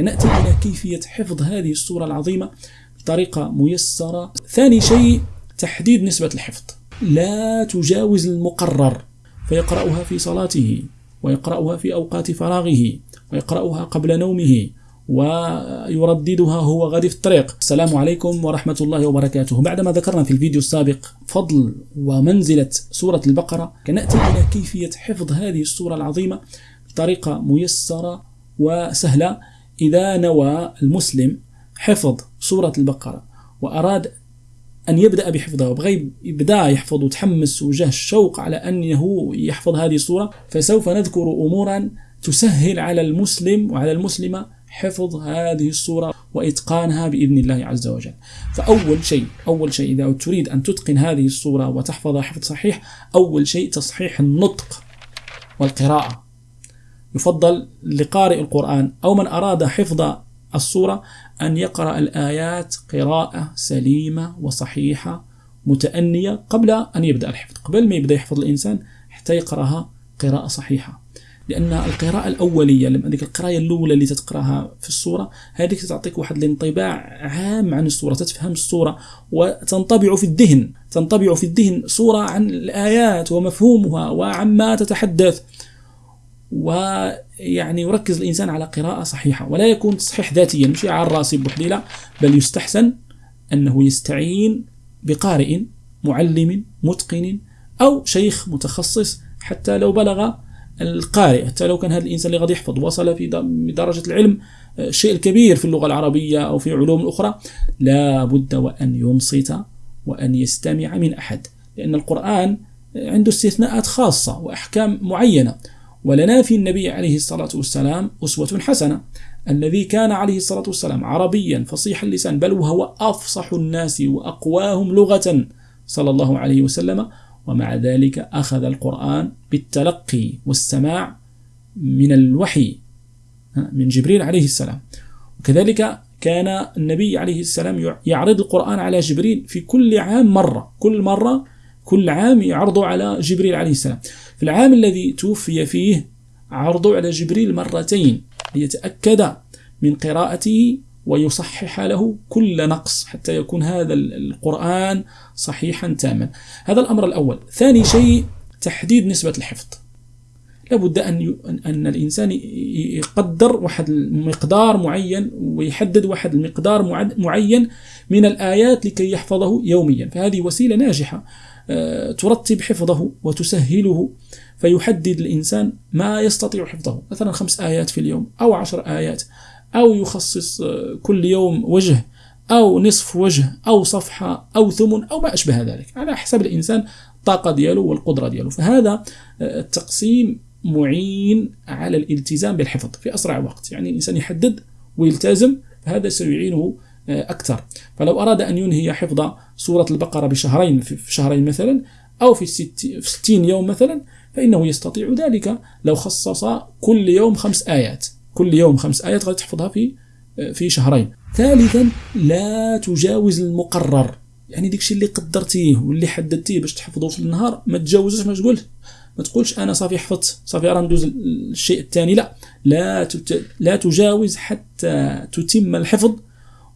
نأتي إلى كيفية حفظ هذه السورة العظيمة بطريقة ميسرة. ثاني شيء تحديد نسبة الحفظ. لا تجاوز المقرر. فيقرأها في صلاته ويقرأها في أوقات فراغه ويقرأها قبل نومه ويرددها هو غادي في الطريق. السلام عليكم ورحمة الله وبركاته. بعدما ذكرنا في الفيديو السابق فضل ومنزلة سورة البقرة كنأتي إلى كيفية حفظ هذه السورة العظيمة بطريقة ميسرة وسهلة. إذا نوى المسلم حفظ سورة البقرة وأراد أن يبدأ بحفظها وبغى يبدأ يحفظ وتحمس وجه الشوق على أنه يحفظ هذه السورة فسوف نذكر أمورا تسهل على المسلم وعلى المسلمة حفظ هذه الصورة وإتقانها بإذن الله عز وجل. فأول شيء أول شيء إذا تريد أن تتقن هذه الصورة وتحفظها حفظ صحيح أول شيء تصحيح النطق والقراءة. يفضل لقارئ القرآن أو من أراد حفظ الصورة أن يقرأ الآيات قراءة سليمة وصحيحة متأنية قبل أن يبدأ الحفظ. قبل ما يبدأ يحفظ الإنسان حتى يقرأها قراءة صحيحة. لأن القراءة الأولية لما هذيك القرايه الأولى اللي تتقراها في الصورة هذيك تعطيك واحد الانطباع عام عن الصورة تتفهم الصورة وتنطبع في الذهن تنطبع في الذهن صوره عن الآيات ومفهومها وعما تتحدث. ويعني يركز الإنسان على قراءة صحيحة ولا يكون تصحيح ذاتيا مش على الراسي بوحديلا بل يستحسن أنه يستعين بقارئ معلم متقن أو شيخ متخصص حتى لو بلغ القارئ حتى لو كان هذا الإنسان اللي غادي يحفظ وصل في درجة العلم الشيء آه، الكبير في اللغة العربية أو في علوم أخرى لا بد وأن ينصت وأن يستمع من أحد لأن القرآن عنده استثناءات خاصة وأحكام معينة. ولنا في النبي عليه الصلاة والسلام أسوة حسنة. الذي كان عليه الصلاة والسلام عربيا فصيح اللسان بل وهو أفصح الناس وأقواهم لغة صلى الله عليه وسلم. ومع ذلك أخذ القرآن بالتلقي والسماع من الوحي من جبريل عليه السلام. وكذلك كان النبي عليه السلام يعرض القرآن على جبريل في كل عام مرة. كل مرة كل عام يعرضه على جبريل عليه السلام. في العام الذي توفي فيه عرضه على جبريل مرتين ليتأكد من قراءته ويصحح له كل نقص حتى يكون هذا القرآن صحيحا تاما. هذا الأمر الأول. ثاني شيء تحديد نسبة الحفظ. لابد أن أن الإنسان يقدر واحد المقدار معين ويحدد واحد المقدار معين من الآيات لكي يحفظه يوميا. فهذه وسيلة ناجحة آه، ترتب حفظه وتسهله فيحدد الإنسان ما يستطيع حفظه. مثلا خمس آيات في اليوم أو عشر آيات أو يخصص آه، كل يوم وجه أو نصف وجه أو صفحة أو ثمن أو ما أشبه ذلك على حسب الإنسان الطاقة دياله والقدرة دياله. فهذا آه، التقسيم معين على الالتزام بالحفظ في أسرع وقت. يعني الإنسان يحدد ويلتزم هذا سيعينه آه، أكثر. فلو أراد أن ينهي حفظ سورة البقرة بشهرين في شهرين مثلا أو في, في ستين يوم مثلا فإنه يستطيع ذلك. لو خصص كل يوم خمس آيات كل يوم خمس آيات غادي تحفظها في في شهرين. ثالثا لا تجاوز المقرر. يعني ديك الشيء اللي قدرتيه واللي حددتيه باش تحفظه في النهار ما تجاوزش ما تقول ما تقولش أنا صافي حفظت صافي راه ندوز الشيء الثاني لا لا. لا تجاوز حتى تتم الحفظ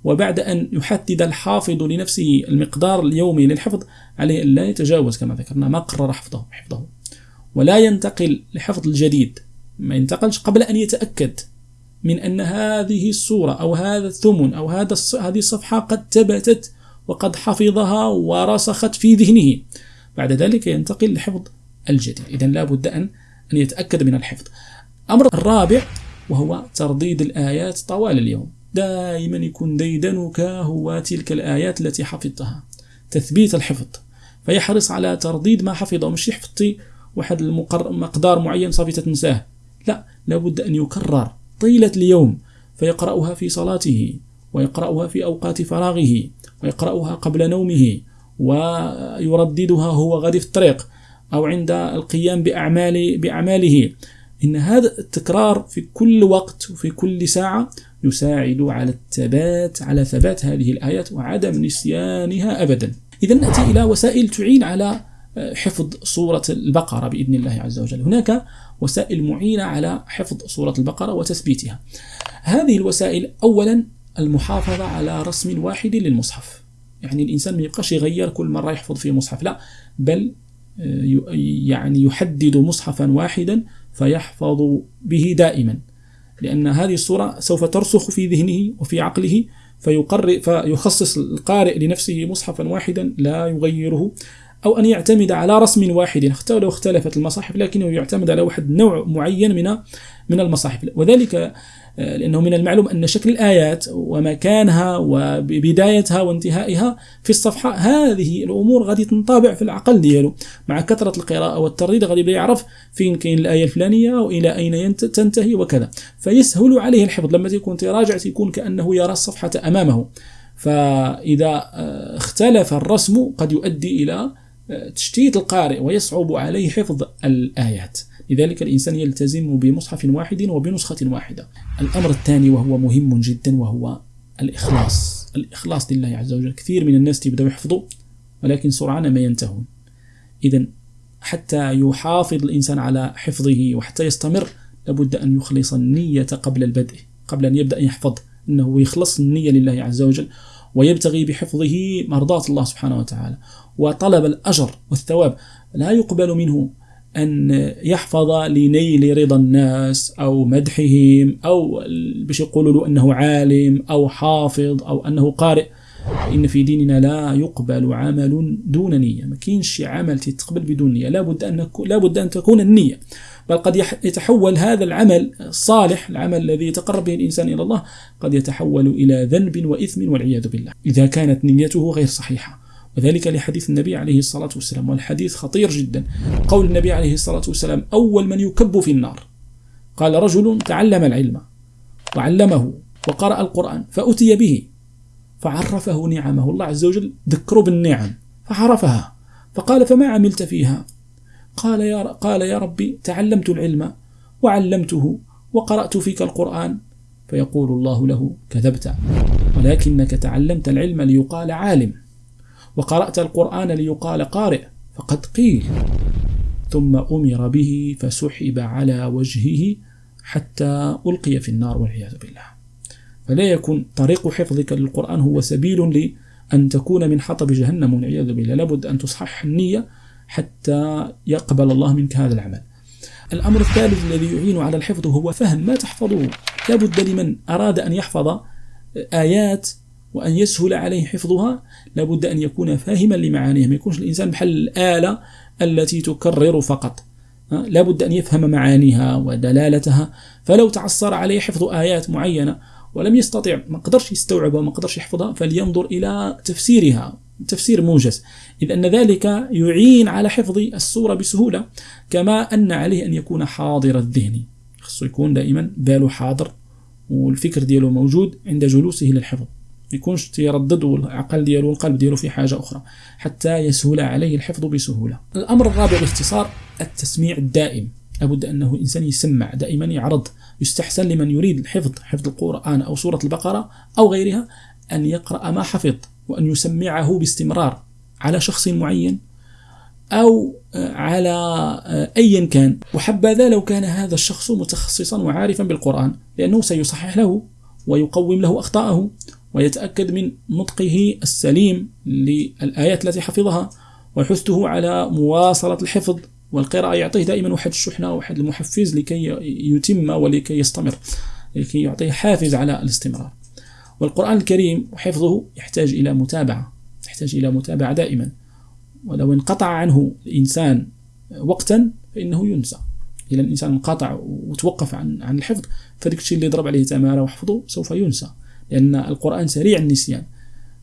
وبعد أن يحدد الحافظ لنفسه المقدار اليومي للحفظ عليه أن لا يتجاوز كما ذكرنا ما قرر حفظه حفظه ولا ينتقل لحفظ الجديد ما ينتقلش قبل أن يتأكد من أن هذه الصورة أو هذا الثمن أو هذا هذه الصفحة قد ثبتت وقد حفظها ورسخت في ذهنه بعد ذلك ينتقل لحفظ الجديد إذا لا بد أن أن يتأكد من الحفظ. أمر الرابع وهو ترديد الآيات طوال اليوم. دائما يكون ديدنك هو تلك الآيات التي حفظتها. تثبيت الحفظ. فيحرص على ترديد ما حفظه مش يحفظتي واحد المقدار معين صافي تنساه لا لابد أن يكرر طيلة اليوم. فيقرأها في صلاته ويقرأها في أوقات فراغه ويقرأها قبل نومه ويرددها هو غادي في الطريق. أو عند القيام بأعمال بأعماله. إن هذا التكرار في كل وقت وفي كل ساعة يساعد على الثبات على ثبات هذه الآيات وعدم نسيانها أبدا. إذا نأتي إلى وسائل تعين على حفظ سورة البقرة بإذن الله عز وجل. هناك وسائل معينة على حفظ سورة البقرة وتثبيتها. هذه الوسائل أولا المحافظة على رسم واحد للمصحف. يعني الإنسان ما يبقاش يغير كل مرة يحفظ في مصحف. لا بل آه، يعني يحدد مصحفا واحدا فيحفظ به دائما. لأن هذه الصورة سوف ترسخ في ذهنه وفي عقله فيخصص القارئ لنفسه مصحفا واحدا لا يغيره. أو أن يعتمد على رسم واحد. حتى لو اختلفت المصاحف لكنه يعتمد على واحد نوع معين من من المصاحف. وذلك آه، لأنه من المعلوم أن شكل الآيات ومكانها وبدايتها وانتهائها في الصفحة هذه الأمور غادي تنطبع في العقل ديالو. مع كثرة القراءة والترديد غادي يبدأ يعرف فين كاين الآية الفلانية وإلى أين تنتهي وكذا. فيسهل عليه الحفظ. لما تكون تراجع تكون كأنه يرى الصفحة أمامه. فإذا آه، اختلف الرسم قد يؤدي إلى تشتيت القارئ ويصعب عليه حفظ الآيات. لذلك الإنسان يلتزم بمصحف واحد وبنسخة واحدة. الأمر الثاني وهو مهم جدا وهو الإخلاص. الإخلاص لله عز وجل. كثير من الناس يبدأوا يحفظوا ولكن سرعان ما ينتهون. إذا حتى يحافظ الإنسان على حفظه وحتى يستمر لابد أن يخلص النية قبل البدء قبل أن يبدأ يحفظ أنه يخلص النية لله عز وجل. ويبتغي بحفظه مرضاة الله سبحانه وتعالى. وطلب الأجر والثواب لا يقبل منه أن يحفظ لنيل رضا الناس أو مدحهم أو باش يقولوا له أنه عالم أو حافظ أو أنه قارئ. إن في ديننا لا يقبل عمل دون نية. ما كاينش عمل تتقبل بدون نية. لابد أن لابد أن تكون النية. بل قد يتحول هذا العمل الصالح العمل الذي يتقرب به الإنسان إلى الله قد يتحول إلى ذنب وإثم والعياذ بالله. إذا كانت نيته غير صحيحة. وذلك لحديث النبي عليه الصلاة والسلام والحديث خطير جدا. قول النبي عليه الصلاة والسلام أول من يكب في النار. قال رجل تعلم العلم وعلمه وقرأ القرآن فأتي به. فعرفه نعمه. الله عز وجل ذكره بالنعم فعرفها. فقال فما عملت فيها؟ قال يا قال يا ربي تعلمت العلم وعلمته وقرأت فيك القرآن. فيقول الله له كذبت ولكنك تعلمت العلم ليقال عالم وقرأت القرآن ليقال قارئ فقد قيل. ثم أمر به فسحب على وجهه حتى ألقي في النار والعياذ بالله. فلا يكون طريق حفظك للقرآن هو سبيل لأن تكون من حطب جهنم والعياذ بالله. لابد أن تصحح النية حتى يقبل الله منك هذا العمل. الأمر الثالث الذي يعين على الحفظ هو فهم ما تحفظه. لابد لمن أراد أن يحفظ آيات وأن يسهل عليه حفظها لابد أن يكون فاهما لمعانيها ما يكونش الإنسان بحال الآلة التي تكرر فقط. لابد أن يفهم معانيها ودلالتها. فلو تعصر عليه حفظ آيات معينة ولم يستطع ما قدرش يستوعبها وما قدرش يحفظها فلينظر إلى تفسيرها تفسير موجز. إذ أن ذلك يعين على حفظ السورة بسهولة كما أن عليه أن يكون حاضر الذهن. خصو يكون دائما باله حاضر والفكر دياله موجود عند جلوسه للحفظ. يكونش تيردد العقل ديالو والقلب ديالو في حاجة أخرى حتى يسهل عليه الحفظ بسهولة. الأمر الرابع باختصار التسميع الدائم. لابد أنه الإنسان يسمع دائما يعرض يستحسن لمن يريد الحفظ حفظ القرآن أو سورة البقرة أو غيرها أن يقرأ ما حفظ وأن يسمعه باستمرار على شخص معين أو على أيا كان. وحبذا لو كان هذا الشخص متخصصا وعارفا بالقرآن لأنه سيصحح له ويقوم له أخطاءه ويتأكد من نطقه السليم للآيات التي حفظها ويحثه على مواصلة الحفظ والقراءة يعطيه دائما واحد الشحنة واحد المحفز لكي يتم ولكي يستمر لكي يعطيه حافز على الاستمرار. والقرآن الكريم وحفظه يحتاج إلى متابعة يحتاج إلى متابعة دائما. ولو انقطع عنه الإنسان وقتا فإنه ينسى. إذا الإنسان انقطع وتوقف عن عن الحفظ فديك الشيء اللي ضرب عليه تمارة وحفظه سوف ينسى. لأن القرآن سريع النسيان.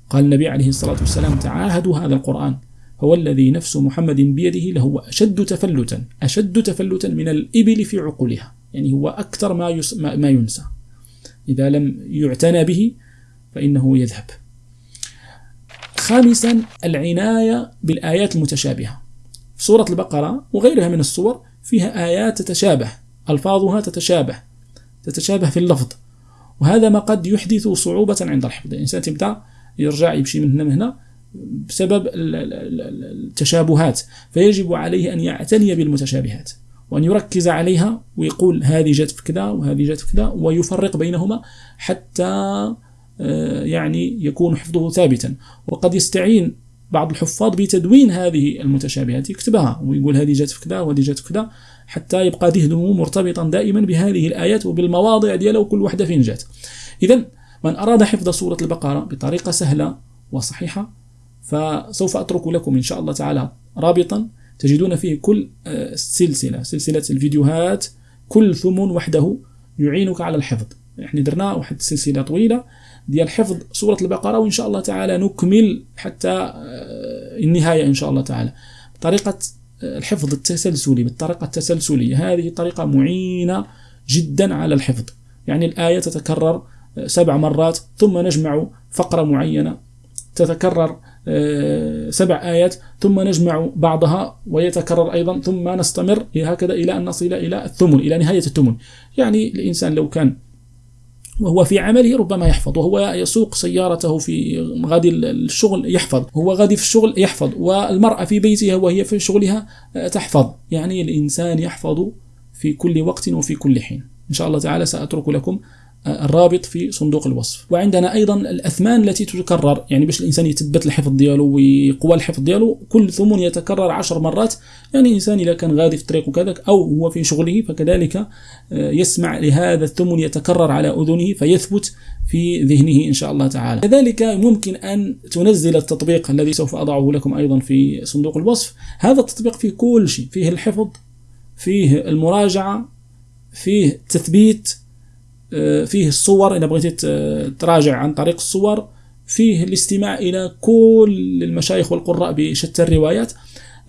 قال النبي عليه الصلاة والسلام تعاهدوا هذا القرآن هو الذي نفس محمد بيده لهو أشد تفلتا أشد تفلتا من الإبل في عقولها. يعني هو أكثر ما, يس ما ينسى. إذا لم يعتنى به فإنه يذهب. خامسا العناية بالآيات المتشابهة. سورة البقرة وغيرها من الصور فيها آيات تتشابه ألفاظها تتشابه تتشابه في اللفظ. وهذا ما قد يحدث صعوبة عند الحفظ. الإنسان تبدأ يرجع يمشي من هنا من هنا بسبب التشابهات فيجب عليه أن يعتني بالمتشابهات وأن يركز عليها ويقول هذه جت في كذا وهذه جت في كذا ويفرق بينهما حتى آه، يعني يكون حفظه ثابتا. وقد يستعين بعض الحفاظ بتدوين هذه المتشابهات يكتبها ويقول هذه جت في كذا وهذه جت في كذا حتى يبقى ذهنه مرتبطا دائما بهذه الآيات وبالمواضع ديالها وكل واحدة فين جات. إذا من أراد حفظ سورة البقرة بطريقة سهلة وصحيحة فسوف أترك لكم إن شاء الله تعالى رابطا تجدون فيه كل آه، سلسلة الفيديوهات كل ثمن وحده يعينك على الحفظ. إحنا درنا واحد السلسلة طويلة ديال حفظ سورة البقرة وإن شاء الله تعالى نكمل حتى آه، النهاية إن شاء الله تعالى. طريقة آه، الحفظ التسلسلي بالطريقة التسلسلية. هذه طريقة معينة جدا على الحفظ. يعني الآية تتكرر سبع مرات ثم نجمع فقرة معينة تتكرر سبع آيات ثم نجمع بعضها ويتكرر أيضا ثم نستمر هكذا إلى أن نصل إلى الثمن إلى نهاية الثمن. يعني الإنسان لو كان وهو في عمله ربما يحفظ وهو يسوق سيارته في غادي الشغل يحفظ هو غادي في الشغل يحفظ والمرأة في بيتها وهي في شغلها آه، تحفظ. يعني الإنسان يحفظ في كل وقت وفي كل حين. إن شاء الله تعالى سأترك لكم الرابط في صندوق الوصف. وعندنا أيضا الأثمان التي تتكرر يعني باش الإنسان يثبت الحفظ ديالو ويقوى الحفظ ديالو كل ثمن يتكرر عشر مرات. يعني الانسان إذا كان غادي في الطريق وكذا أو هو في شغله فكذلك آه، يسمع لهذا الثمن يتكرر على أذنه فيثبت في ذهنه إن شاء الله تعالى. كذلك ممكن أن تنزل التطبيق الذي سوف أضعه لكم أيضا في صندوق الوصف. هذا التطبيق فيه كل شيء فيه الحفظ فيه المراجعة فيه تثبيت فيه الصور إذا بغيتي تراجع عن طريق الصور فيه الاستماع إلى كل المشايخ والقراء بشتى الروايات.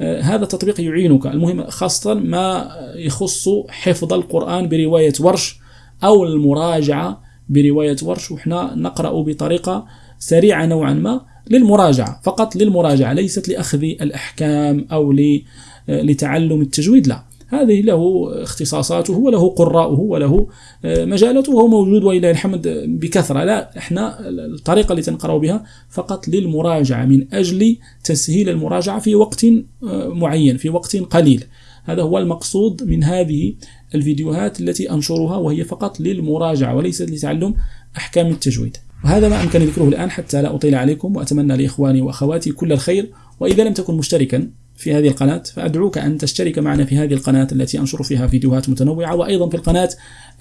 آه، هذا التطبيق يعينك. المهم خاصة ما يخص حفظ القرآن برواية ورش أو المراجعة برواية ورش وحنا نقرأ بطريقة سريعة نوعا ما للمراجعة فقط للمراجعة ليست لأخذ الأحكام أو آه، لتعلم التجويد لا. هذه له اختصاصاته وله قراءه وله آه، مجالاته وهو موجود ولله الحمد بكثرة. لا إحنا الطريقة التي نقرأ بها فقط للمراجعة من أجل تسهيل المراجعة في وقت آه، معين في وقت قليل. هذا هو المقصود من هذه الفيديوهات التي أنشرها وهي فقط للمراجعة وليست لتعلم أحكام التجويد. وهذا ما أمكن ذكره الآن حتى لا أطيل عليكم وأتمنى لإخواني وأخواتي كل الخير وإذا لم تكن مشتركا في هذه القناة فأدعوك أن تشترك معنا في هذه القناة التي أنشر فيها فيديوهات متنوعة وأيضا في القناة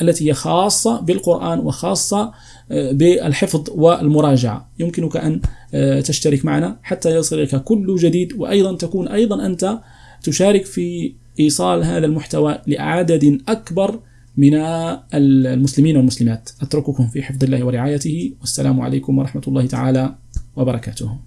التي هي خاصة بالقرآن وخاصة آه، بالحفظ والمراجعة. يمكنك أن آه، تشترك معنا حتى يصلك كل جديد وأيضا تكون أيضا أنت تشارك في إيصال هذا المحتوى لعدد أكبر من المسلمين والمسلمات. أترككم في حفظ الله ورعايته والسلام عليكم ورحمة الله تعالى وبركاته.